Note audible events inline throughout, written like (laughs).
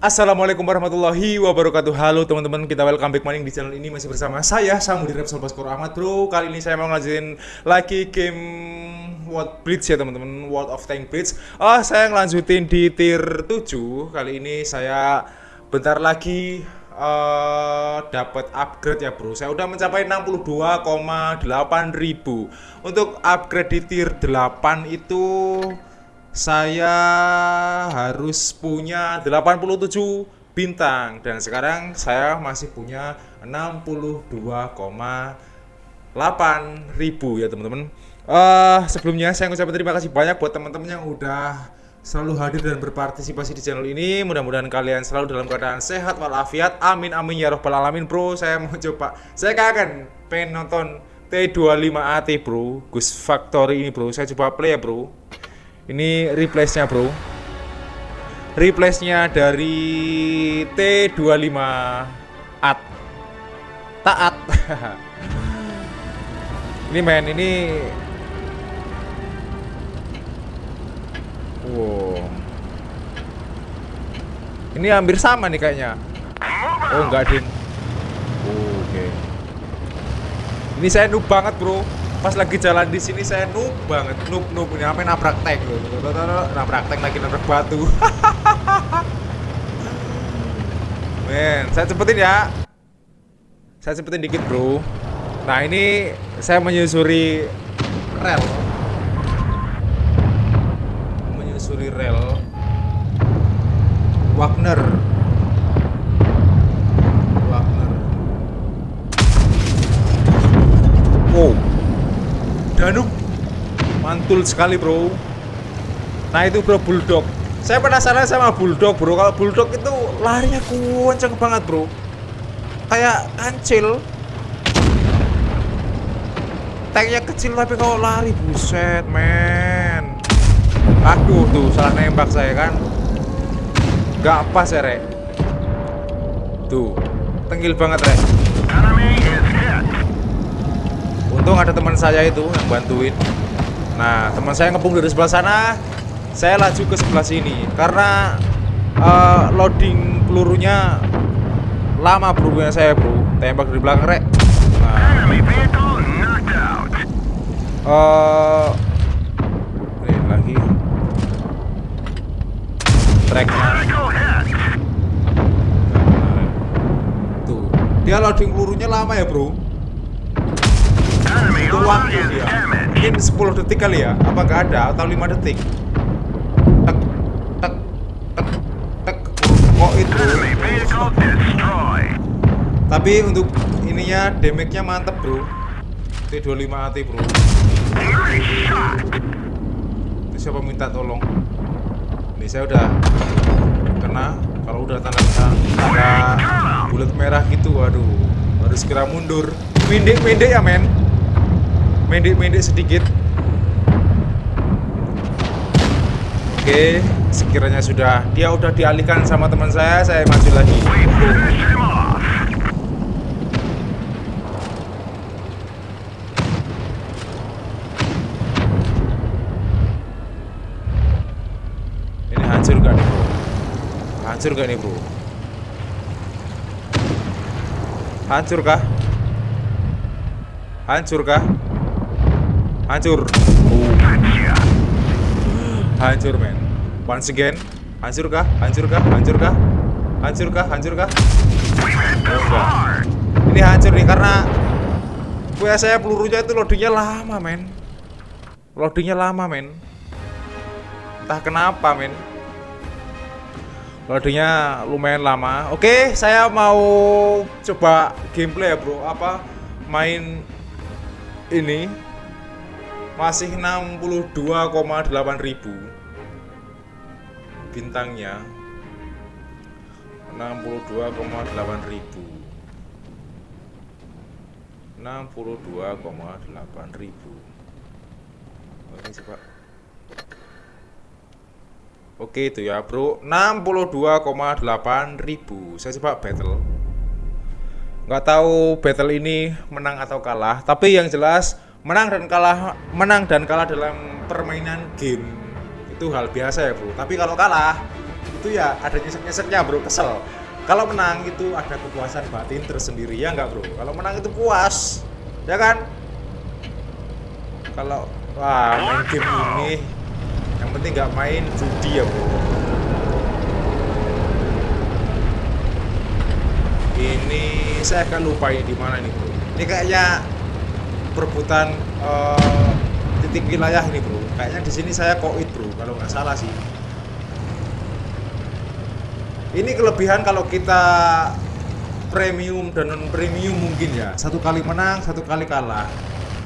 Assalamualaikum warahmatullahi wabarakatuh. Halo teman-teman, kita welcome back maning di channel ini. Masih bersama saya, Samudi Repsol Baskor Ahmad. Bro Kali ini saya mau ngelanjutin lagi game World Bridge ya teman-teman. World of Tank Bridge. Oh, saya ngelanjutin di tier 7 Kali ini saya bentar lagi uh, dapat upgrade ya bro. Saya udah mencapai 62,8 ribu. Untuk upgrade di tier 8 itu saya harus punya 87 bintang dan sekarang saya masih punya 62,8 ribu ya teman-teman. Uh, sebelumnya saya ngucapin terima kasih banyak buat teman-teman yang udah selalu hadir dan berpartisipasi di channel ini. Mudah-mudahan kalian selalu dalam keadaan sehat walafiat. Amin amin ya robbal alamin bro. Saya mau coba. Saya kangen pengen nonton T25AT bro. Gus Factory ini bro. Saya coba play ya bro ini replace-nya bro. Replace-nya dari T25 At. Taat. (laughs) Ini men ini Wow. Ini hampir sama nih kayaknya. Oh enggak ding Oke. Okay. Ini saya noob banget bro pas lagi jalan di sini saya noob banget noob noob. Ini apa nabrak tank nabrak tank lagi nabrak batu. (laughs) Men saya cepetin ya. Saya cepetin dikit bro. Nah ini saya menyusuri rel. Menyusuri rel Wagner wow Danuk mantul sekali bro. Nah itu bro bulldog. Saya penasaran sama bulldog bro. Kalau bulldog itu larinya kenceng banget bro. Kayak kancil. Tanknya kecil tapi kalau lari buset men. Aduh tuh salah nembak saya kan? Gak pas ya rek? Tuh tenggil banget rek untung ada teman saya itu yang bantuin. Nah teman saya ngepung dari sebelah sana saya laju ke sebelah sini. Karena uh, loading pelurunya lama bro saya bro. Tembak dari belakang rek. Nah, uh, ini lagi. Tracknya. Tuh. Dia loading pelurunya lama ya bro itu waktu dia. mungkin 10 detik kali ya? Apa nggak ada? Atau 5 detik? Tek tek tek tek. Kok itu? Tapi untuk ininya damage-nya mantep bro. T25 AT bro. Ini siapa minta tolong? Ini saya udah kena. Kalau udah tanda tanda bulat merah gitu waduh. Harus segera mundur. Pendek-pendek ya men mendek-mendek sedikit Oke, sekiranya sudah dia udah dialihkan sama teman saya, saya maju lagi. Ini hancur gak nih bro? Hancur gak nih bro? Hancur kah? Hancur kah? Hancur. Oh. Hancur, men. Once again. Hancur kah? Hancur kah? Hancur kah? Hancur kah? Hancur kah? Oh, Ini hancur nih karena punya saya pelurunya itu loadingnya lama, men. Loadingnya lama, men. Entah kenapa, men. Loadingnya lumayan lama. Oke, saya mau coba gameplay ya, bro. Apa main ini masih 62,8 ribu. Bintangnya 62,8 ribu. 62,8 ribu. Oke coba. Oke itu ya bro. 62,8 ribu. Saya coba battle. Nggak tahu battle ini menang atau kalah Tapi yang jelas menang dan kalah menang dan kalah dalam permainan game. Itu hal biasa ya bro tapi kalau kalah itu ya ada nyesek-nyeseknya bro. Kesel. Kalau menang itu ada kepuasan batin tersendiri. Ya nggak bro? Kalau menang itu puas. Ya kan? Kalau wah main game ini yang penting nggak main judi ya bro ini saya akan lupa ini di mana nih bro ini kayaknya perebutan uh, titik wilayah ini bro. Kayaknya di sini saya koit bro kalau nggak salah sih. Ini kelebihan kalau kita premium dan non premium mungkin ya. Satu kali menang satu kali kalah.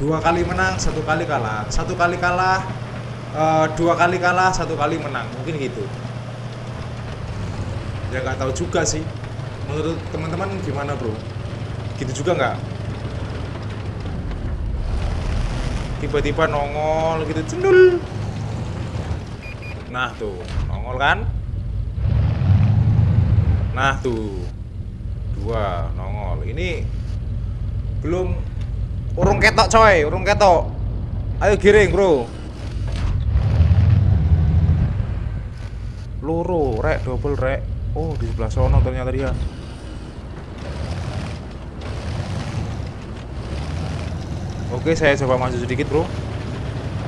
Dua kali menang satu kali kalah. Satu kali kalah uh, dua kali kalah satu kali menang. Mungkin gitu. Ya nggak tahu juga sih. Menurut teman-teman gimana bro? Gitu juga nggak tiba-tiba nongol gitu cendul nah tuh nongol kan? Nah tuh dua nongol. Ini belum urung ketok coy urung ketok. Ayo giring bro. Loro rek double rek. Oh di sebelah sono ternyata dia Oke, saya coba maju sedikit, Bro.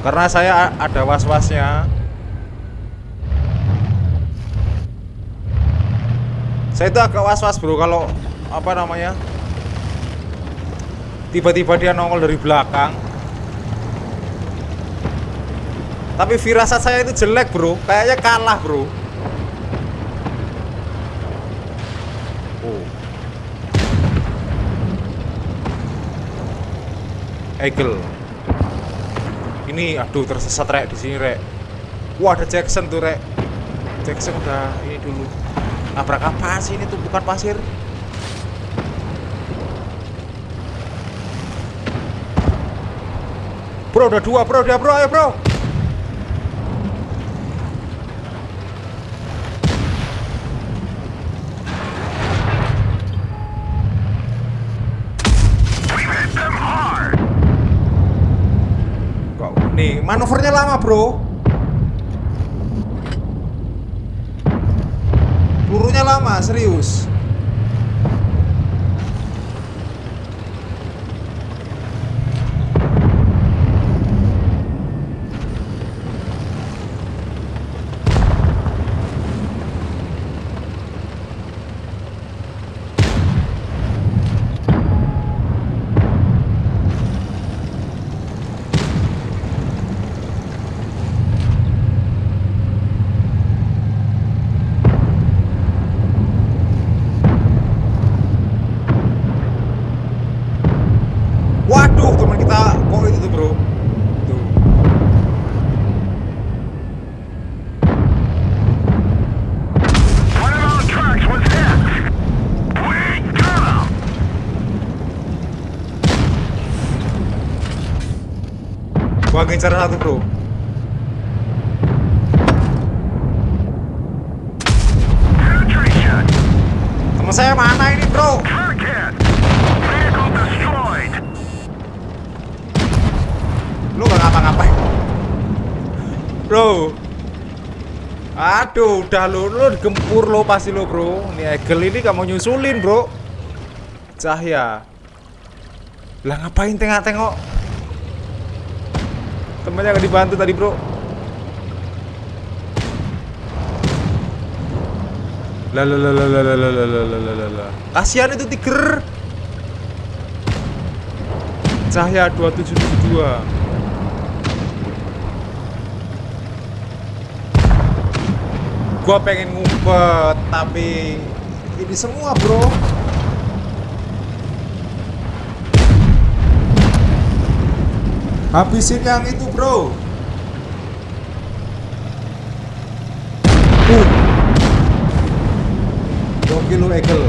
Karena saya ada was-wasnya. Saya itu agak was-was, Bro, kalau apa namanya? Tiba-tiba dia nongol dari belakang. Tapi firasat saya itu jelek, Bro. Kayaknya kalah, Bro. Eagle. Ini aduh tersesat rek di sini rek. Wah ada Jackson tuh rek. Jackson udah ini dulu. Nabrak apa sih ini tuh bukan pasir? Bro udah dua bro udah bro ayo bro Nih, manuvernya lama, bro. Pelurunya lama, serius. Gua ngincar satu bro. Temen saya mana ini bro? Lu gak ngapa-ngapain? Bro. Aduh, udah lo, lo digempur lo pasti lo bro. Ini Egel ini gak mau nyusulin bro. Cahya. Lah ngapain tengok-tengok Temennya nggak dibantu tadi bro Kasihan itu tiger Cahya 2772 Gua pengen ngumpet Tapi Ini semua bro Habisin yang itu bro. Uh. 2 kilo egel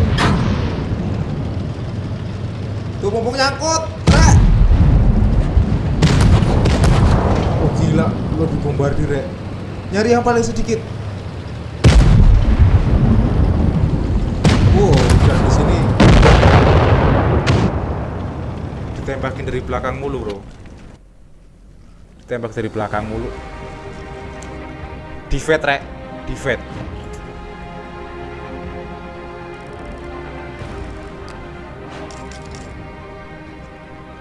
Tuh mumpung nyangkut. Rek. Oh gila. Lo dibombardir rek. Nyari yang paling sedikit. Wow udah di sini. Dari belakang mulu bro Tembak dari belakang mulu. Divet Rek. divet.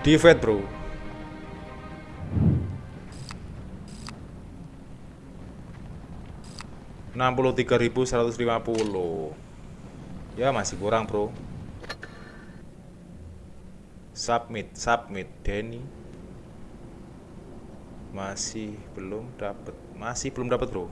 Divet bro. Enam puluh tiga ribu seratus lima puluh. Ya masih kurang, bro. Submit, submit, Denny masih belum dapat masih belum dapat bro